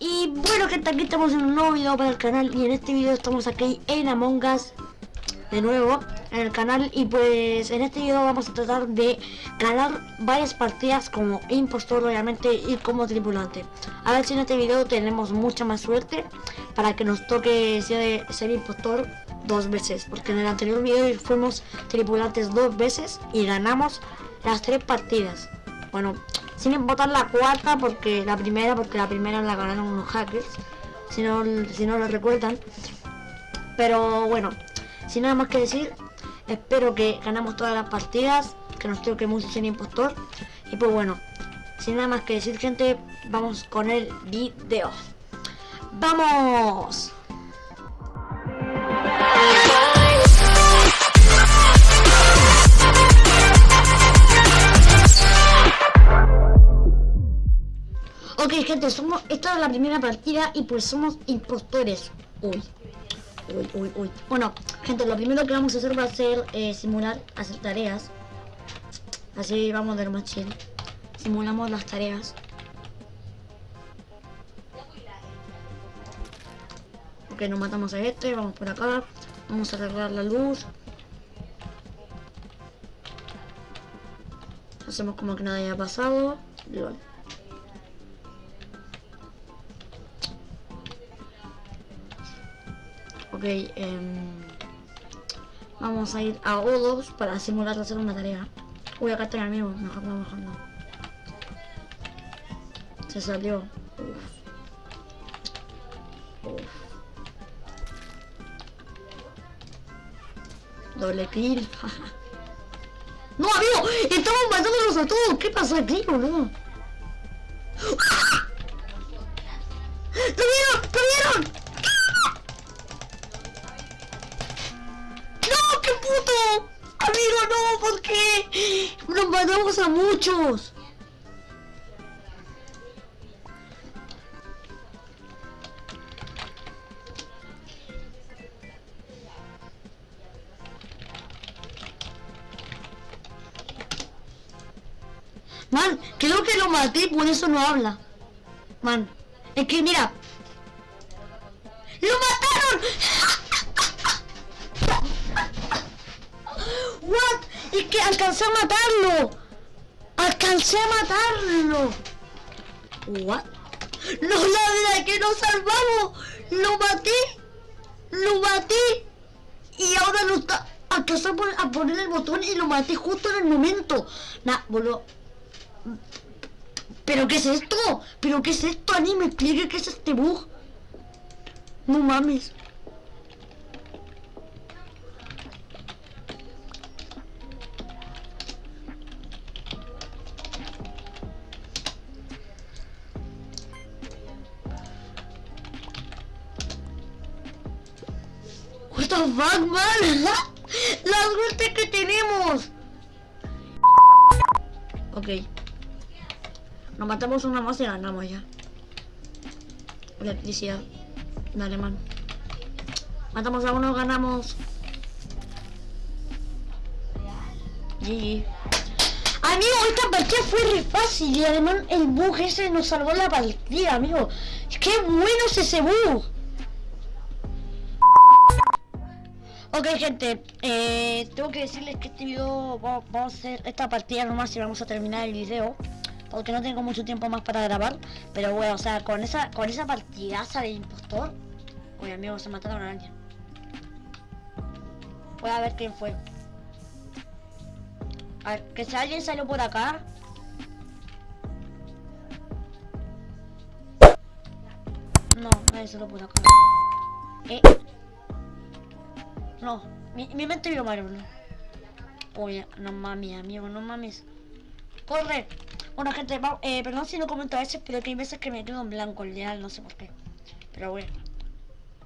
Y bueno gente, aquí estamos en un nuevo video para el canal. Y en este video estamos aquí en Among Us De nuevo en el canal. Y pues en este video vamos a tratar de ganar varias partidas Como impostor obviamente y como tripulante. A ver si en este video tenemos mucha más suerte Para que nos toque ser, ser impostor dos veces. Porque en el anterior video fuimos tripulantes dos veces Y ganamos las tres partidas. Bueno, sin votar la cuarta porque la primera, porque la primera la ganaron unos hackers, si no, si no lo recuerdan. Pero bueno, sin nada más que decir, espero que ganamos todas las partidas, que nos toque mucho sin impostor. Y pues bueno, sin nada más que decir gente, vamos con el video. ¡Vamos! Ok, gente, somos, esta es la primera partida y pues somos impostores. Uy, uy, uy, uy. Bueno, gente, lo primero que vamos a hacer va a ser eh, simular, hacer tareas. Así vamos de lo más. Simulamos las tareas. Ok, nos matamos a este, vamos por acá. Vamos a arreglar la luz. Hacemos como que nada haya pasado. Ok, eh, vamos a ir a O2 para simular hacer una tarea. Uy, acá está el amigo, mejor no, mejor no. Se salió. Uf. Uf. Doble kill. ¡No, amigo! ¡Estamos matándolos a todos! ¿Qué pasa aquí, boludo? Matamos a muchos. Man, creo que lo maté por eso no habla. Man, es que mira. Que alcancé a matarlo. Alcancé a matarlo. What? No, la que nos salvamos. Lo maté. Lo maté. Y ahora no está. Alcancé a poner el botón y lo maté justo en el momento. Nah. ¿Pero qué es esto? ¿Pero qué es esto? Ani, me explique qué es este bug. No mames. The fuck, man? La suerte que tenemos. Ok. Nos matamos una más y ganamos ya. Electricidad. Dale, man. Matamos a uno, ganamos. GG. Amigo, esta partida fue re fácil y además el bug ese nos salvó la partida, amigo. ¡Qué bueno es ese bug! Ok gente, eh, tengo que decirles que este video vamos, a hacer esta partida nomás y vamos a terminar el video Porque no tengo mucho tiempo más para grabar Pero bueno, o sea, con esa con esa partidaza de impostor Oye amigo, se mataron a alguien. Voy a ver quién fue. A ver, que si alguien salió por acá. No, nadie salió por acá. Eh no, mi, mente vio mal, boludo. Oye, no mames, amigo, no mames. ¡Corre! Bueno, gente, eh, perdón si no comento a veces, pero que hay veces que me quedo en blanco el no sé por qué. Pero bueno.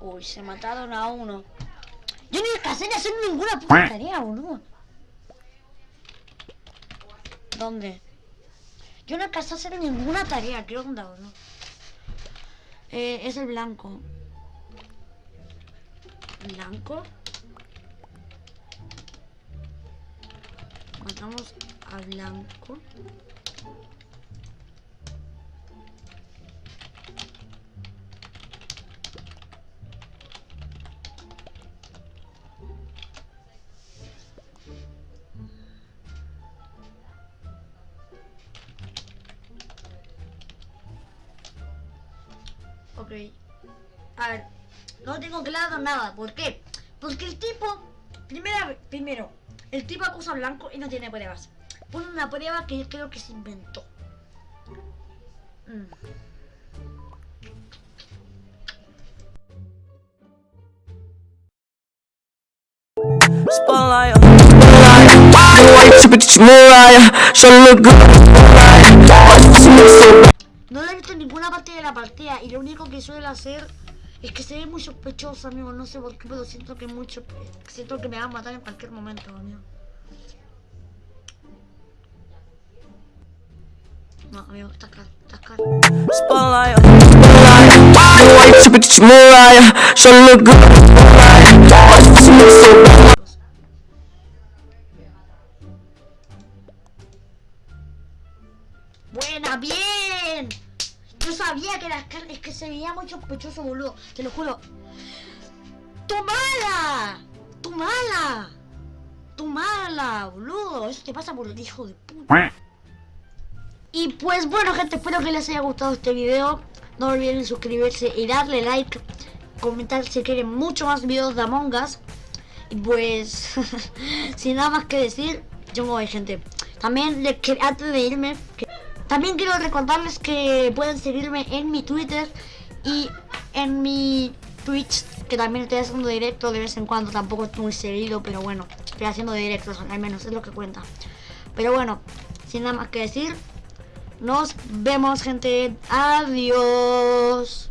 Uy, se mataron a uno. Yo ni alcancé ni hacer ninguna puta tarea, boludo. ¿Dónde? Yo no alcancé a hacer ninguna tarea, ¿qué onda, boludo? Eh, es el blanco. ¿Blanco? Matamos a blanco. Ok. A ver, no tengo claro nada. ¿Por qué? Porque el tipo primera, primero, el tipo acusa blanco y no tiene pruebas. Pone una prueba que yo creo que se inventó. Mm. Spotlight. No la he visto ninguna parte de la partida y lo único que suele hacer es que se ve muy sospechoso, amigo. No sé por qué, pero siento que mucho, siento que me va a matar en cualquier momento, amigo. No, amigo, está claro, está claro. Spotlight, spotlight. Super so Que las carnes que se veía muy sospechoso, boludo. Te lo juro. ¡Tu mala! ¡Tu mala! ¡Tu mala, boludo! Eso te pasa por el hijo de puta. Y pues bueno, gente, espero que les haya gustado este video. No olviden suscribirse y darle like. Comentar si quieren mucho más videos de Among Us. Y pues, sin nada más que decir, yo me voy, gente. También, les antes de irme, que- también quiero recordarles que pueden seguirme en mi Twitter y en mi Twitch, que también estoy haciendo directo de vez en cuando, tampoco es muy seguido, pero bueno, estoy haciendo directos, al menos es lo que cuenta. Pero bueno, sin nada más que decir, nos vemos gente, adiós.